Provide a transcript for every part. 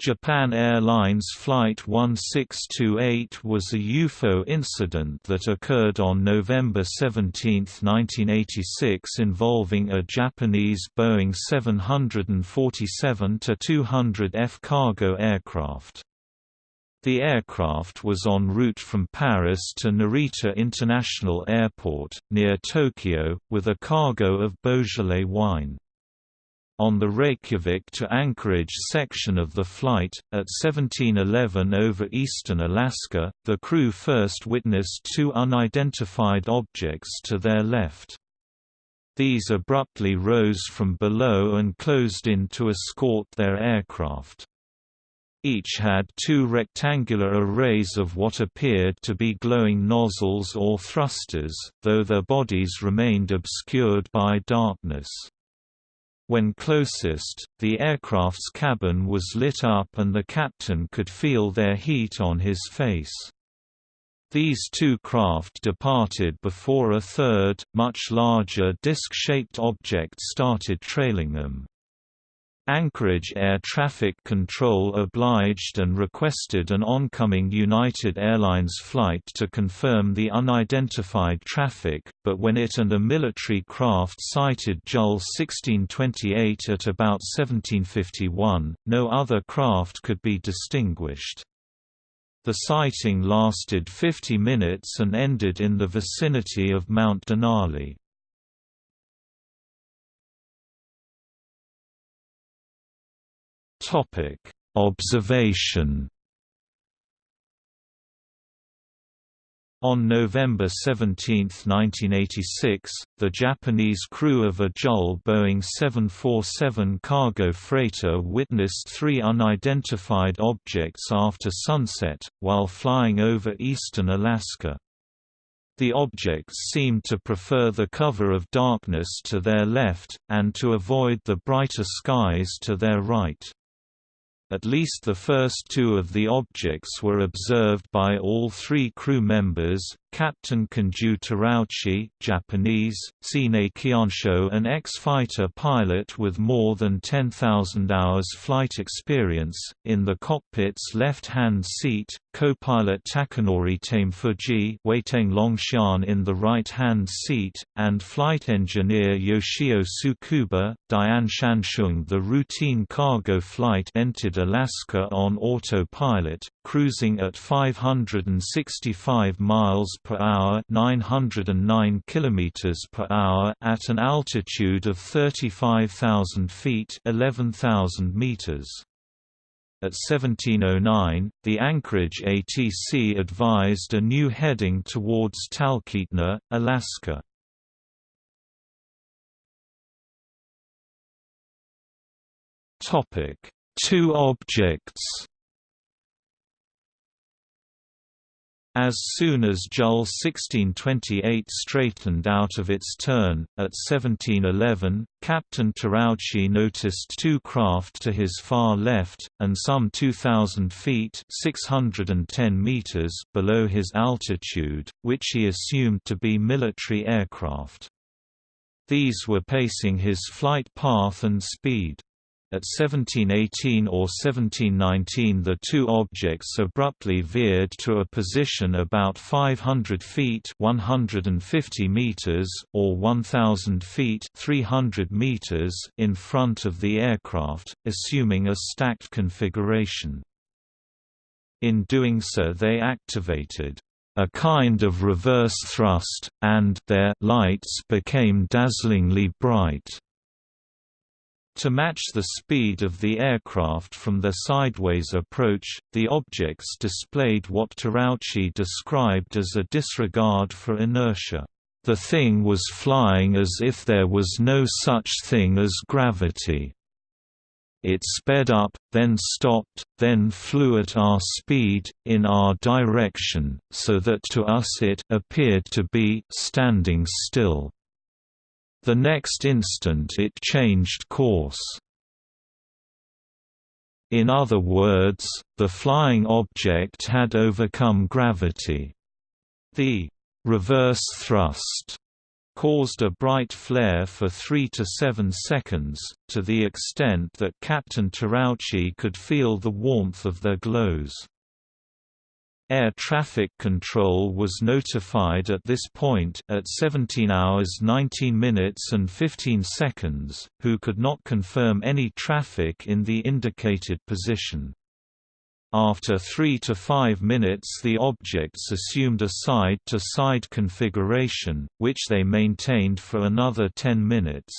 Japan Airlines Flight 1628 was a UFO incident that occurred on November 17, 1986 involving a Japanese Boeing 747-200F cargo aircraft. The aircraft was en route from Paris to Narita International Airport, near Tokyo, with a cargo of Beaujolais wine. On the Reykjavik to Anchorage section of the flight, at 1711 over eastern Alaska, the crew first witnessed two unidentified objects to their left. These abruptly rose from below and closed in to escort their aircraft. Each had two rectangular arrays of what appeared to be glowing nozzles or thrusters, though their bodies remained obscured by darkness. When closest, the aircraft's cabin was lit up and the captain could feel their heat on his face. These two craft departed before a third, much larger disc-shaped object started trailing them. Anchorage Air Traffic Control obliged and requested an oncoming United Airlines flight to confirm the unidentified traffic, but when it and a military craft sighted JAL 1628 at about 1751, no other craft could be distinguished. The sighting lasted 50 minutes and ended in the vicinity of Mount Denali. Topic: Observation. On November 17, 1986, the Japanese crew of a JAL Boeing 747 cargo freighter witnessed three unidentified objects after sunset, while flying over eastern Alaska. The objects seemed to prefer the cover of darkness to their left, and to avoid the brighter skies to their right. At least the first two of the objects were observed by all three crew members, Captain Kenju Terauchi Japanese, Sine Kiansho an ex-fighter pilot with more than 10,000 hours flight experience, in the cockpit's left-hand seat, co-pilot Takanori Tamefuji Weiteng Longxian in the right-hand seat, and flight engineer Yoshio Tsukuba, Diane Shanshung The routine cargo flight entered Alaska on autopilot, cruising at 565 miles per hour, 909 kilometers per hour at an altitude of 35,000 feet, 11,000 meters. At 1709, the Anchorage ATC advised a new heading towards Talkeetna, Alaska. Topic: Two objects. As soon as JAL 1628 straightened out of its turn, at 1711, Captain Terauchi noticed two craft to his far left, and some 2,000 feet 610 meters below his altitude, which he assumed to be military aircraft. These were pacing his flight path and speed. At 1718 or 1719 the two objects abruptly veered to a position about 500 feet 150 meters, or 1,000 feet 300 meters in front of the aircraft, assuming a stacked configuration. In doing so they activated a kind of reverse thrust, and their lights became dazzlingly bright. To match the speed of the aircraft from their sideways approach, the objects displayed what Terauchi described as a disregard for inertia. The thing was flying as if there was no such thing as gravity. It sped up, then stopped, then flew at our speed, in our direction, so that to us it appeared to be standing still. The next instant it changed course. In other words, the flying object had overcome gravity. The reverse thrust caused a bright flare for 3 to 7 seconds, to the extent that Captain Terauchi could feel the warmth of their glows. Air traffic control was notified at this point at 17 hours 19 minutes and 15 seconds, who could not confirm any traffic in the indicated position. After 3 to 5 minutes the objects assumed a side-to-side -side configuration, which they maintained for another 10 minutes.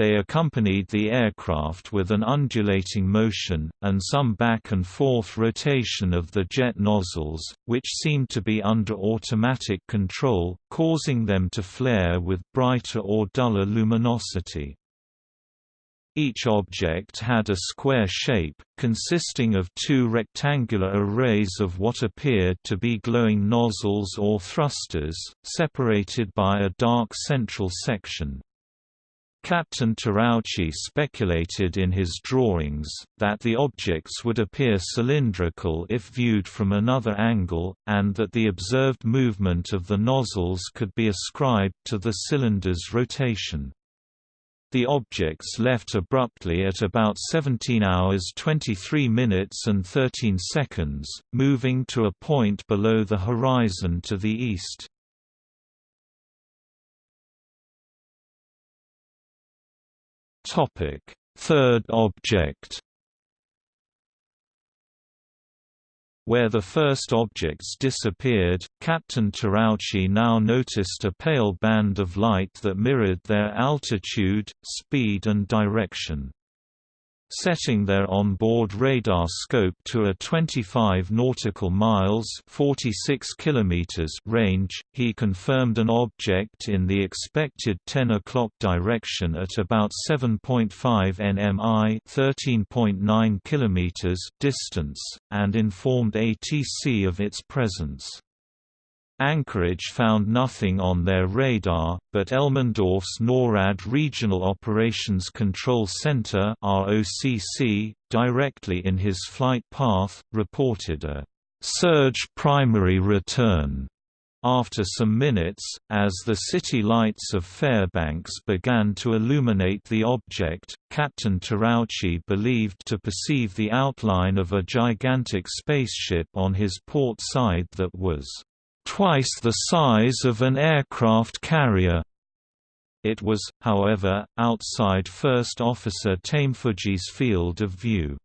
They accompanied the aircraft with an undulating motion, and some back and forth rotation of the jet nozzles, which seemed to be under automatic control, causing them to flare with brighter or duller luminosity. Each object had a square shape, consisting of two rectangular arrays of what appeared to be glowing nozzles or thrusters, separated by a dark central section. Captain Terauchi speculated in his drawings, that the objects would appear cylindrical if viewed from another angle, and that the observed movement of the nozzles could be ascribed to the cylinder's rotation. The objects left abruptly at about 17 hours 23 minutes and 13 seconds, moving to a point below the horizon to the east. Topic: Third object. Where the first objects disappeared, Captain Terauchi now noticed a pale band of light that mirrored their altitude, speed and direction. Setting their on-board radar scope to a 25 nautical miles 46 kilometers range, he confirmed an object in the expected 10 o'clock direction at about 7.5 nmi 13.9 kilometers distance, and informed ATC of its presence. Anchorage found nothing on their radar, but Elmendorf's NORAD Regional Operations Control Center directly in his flight path, reported a «surge primary return» After some minutes, as the city lights of Fairbanks began to illuminate the object, Captain Terauchi believed to perceive the outline of a gigantic spaceship on his port side that was twice the size of an aircraft carrier. It was, however, outside First Officer Tamefuji's field of view.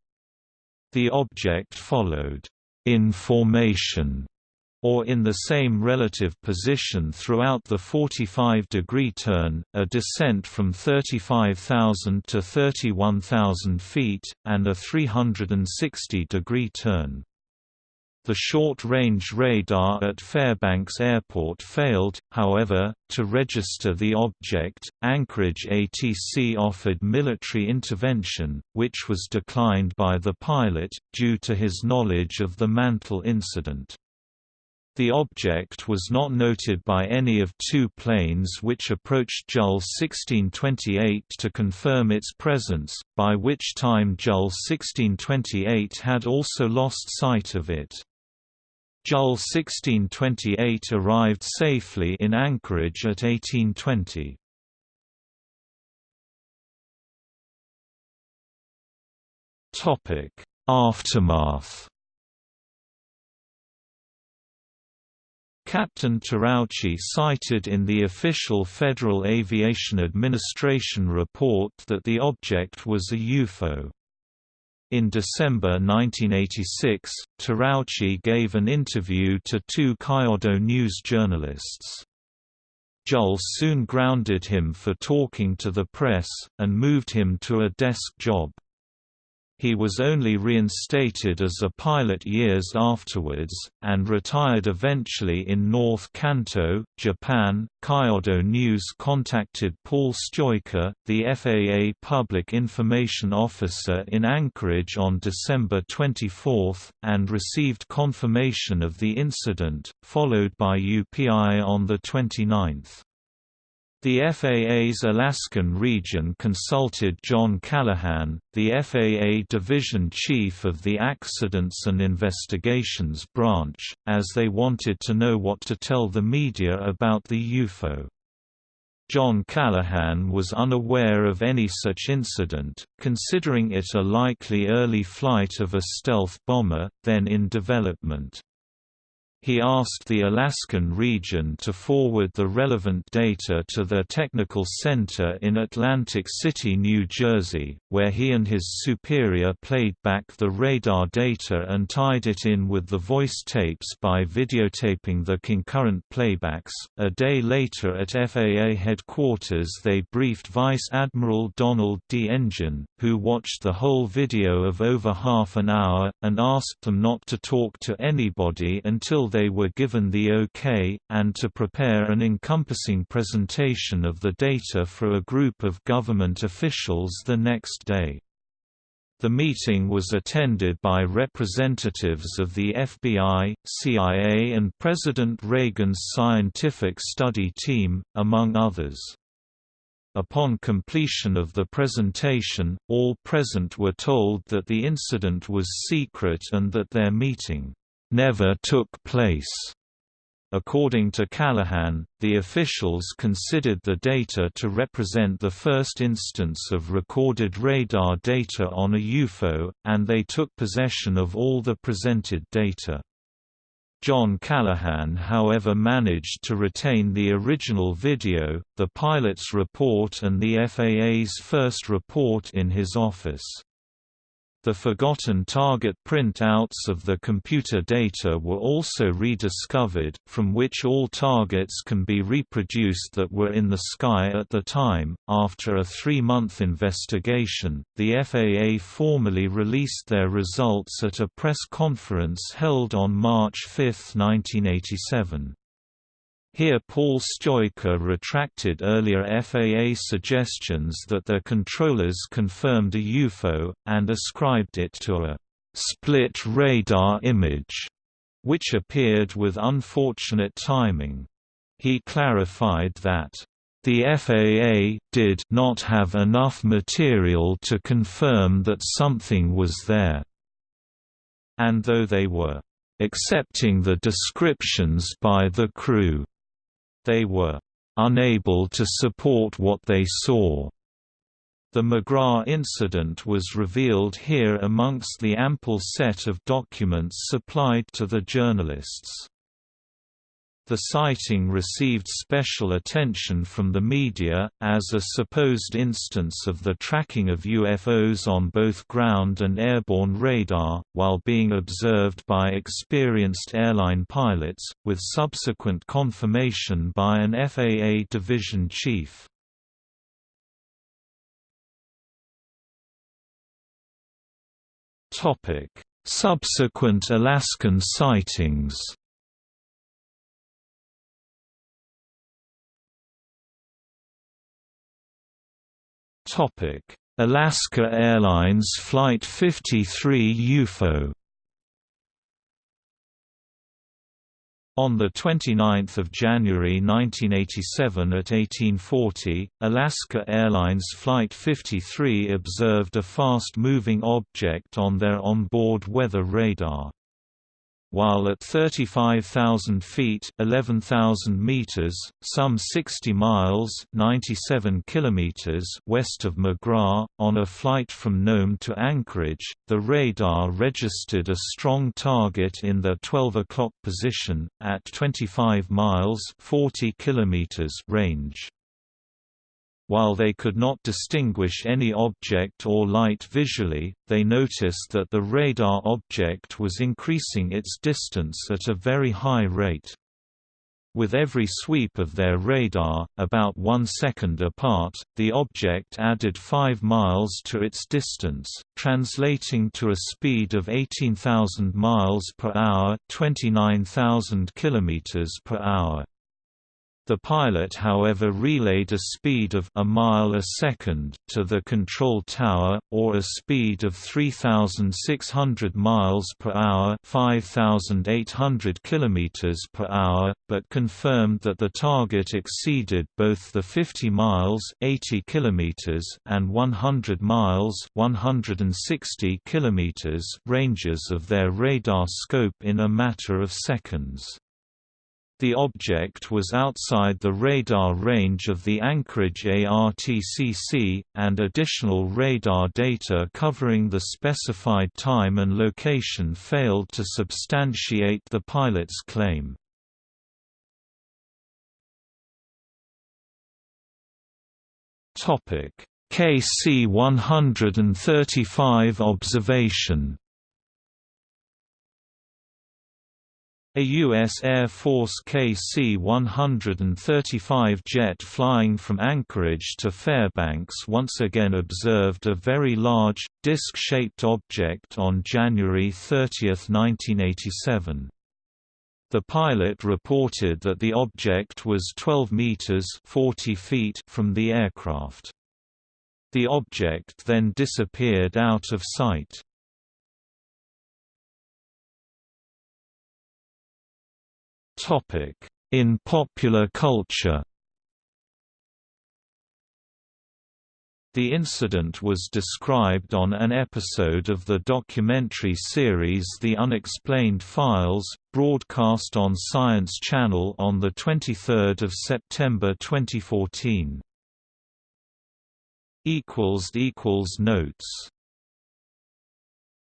The object followed in formation or in the same relative position throughout the 45-degree turn, a descent from 35,000 to 31,000 feet, and a 360-degree turn. The short-range radar at Fairbanks Airport failed, however, to register the object. Anchorage ATC offered military intervention, which was declined by the pilot, due to his knowledge of the Mantell incident. The object was not noted by any of two planes which approached JAL 1628 to confirm its presence, by which time JAL 1628 had also lost sight of it. JAL 1628 arrived safely in Anchorage at 1820. Topic: Aftermath. Captain Terauchi cited in the official Federal Aviation Administration report that the object was a UFO. In December 1986, Terauchi gave an interview to two Kyodo News journalists. JAL soon grounded him for talking to the press, and moved him to a desk job. He was only reinstated as a pilot years afterwards, and retired eventually in North Kanto, Japan. Kyodo News contacted Paul Steucke, the FAA Public Information Officer in Anchorage on December 24, and received confirmation of the incident, followed by UPI on the 29th. The FAA's Alaskan region consulted John Callahan, the FAA Division Chief of the Accidents and Investigations Branch, as they wanted to know what to tell the media about the UFO. John Callahan was unaware of any such incident, considering it a likely early flight of a stealth bomber, then in development. He asked the Alaskan region to forward the relevant data to their technical center in Atlantic City, New Jersey, where he and his superior played back the radar data and tied it in with the voice tapes by videotaping the concurrent playbacks. A day later at FAA headquarters, they briefed Vice Admiral Donald D. Engen, who watched the whole video of over half an hour, and asked them not to talk to anybody until they were given the OK, and to prepare an encompassing presentation of the data for a group of government officials the next day. The meeting was attended by representatives of the FBI, CIA and President Reagan's Scientific Study Team, among others. Upon completion of the presentation, all present were told that the incident was secret and that their meeting never took place. According to Callahan, the officials considered the data to represent the first instance of recorded radar data on a UFO, and they took possession of all the presented data. John Callahan however managed to retain the original video, the pilot's report and the FAA's first report in his office. The forgotten target printouts of the computer data were also rediscovered, from which all targets can be reproduced that were in the sky at the time. After a three month investigation, the FAA formally released their results at a press conference held on March 5, 1987. Here Paul Steucke retracted earlier FAA suggestions that their controllers confirmed a UFO, and ascribed it to a «split radar image», which appeared with unfortunate timing. He clarified that the FAA did not have enough material to confirm that something was there, and though they were accepting the descriptions by the crew, they were unable to support what they saw. The McGrath incident was revealed here amongst the ample set of documents supplied to the journalists. The sighting received special attention from the media, as a supposed instance of the tracking of UFOs on both ground and airborne radar, while being observed by experienced airline pilots, with subsequent confirmation by an FAA division chief. Subsequent Alaskan sightings Topic: Alaska Airlines Flight 53 UFO On 29 January 1987 at 1840, Alaska Airlines Flight 53 observed a fast-moving object on their onboard weather radar while at 35,000 feet 11,000 meters, some 60 miles 97 kilometers west of McGrath, on a flight from Nome to Anchorage, the radar registered a strong target in the 12 o'clock position, at 25 miles 40 kilometers range. While they could not distinguish any object or light visually, they noticed that the radar object was increasing its distance at a very high rate. With every sweep of their radar, about one second apart, the object added 5 miles to its distance, translating to a speed of 18,000 miles per hour, 29,000 kilometers per hour. The pilot however relayed a speed of a mile a second to the control tower, or a speed of 3,600 miles per hour 5,800 kilometers per hour, but confirmed that the target exceeded both the 50 miles 80 kilometers and 100 miles 160 kilometers ranges of their radar scope in a matter of seconds. The object was outside the radar range of the Anchorage ARTCC, and additional radar data covering the specified time and location failed to substantiate the pilot's claim. KC-135 observation A U.S. Air Force KC-135 jet flying from Anchorage to Fairbanks once again observed a very large, disc-shaped object on January 30, 1987. The pilot reported that the object was 12 meters 40 feet from the aircraft. The object then disappeared out of sight. In popular culture The incident was described on an episode of the documentary series The Unexplained Files, broadcast on Science Channel on 23 September 2014. Notes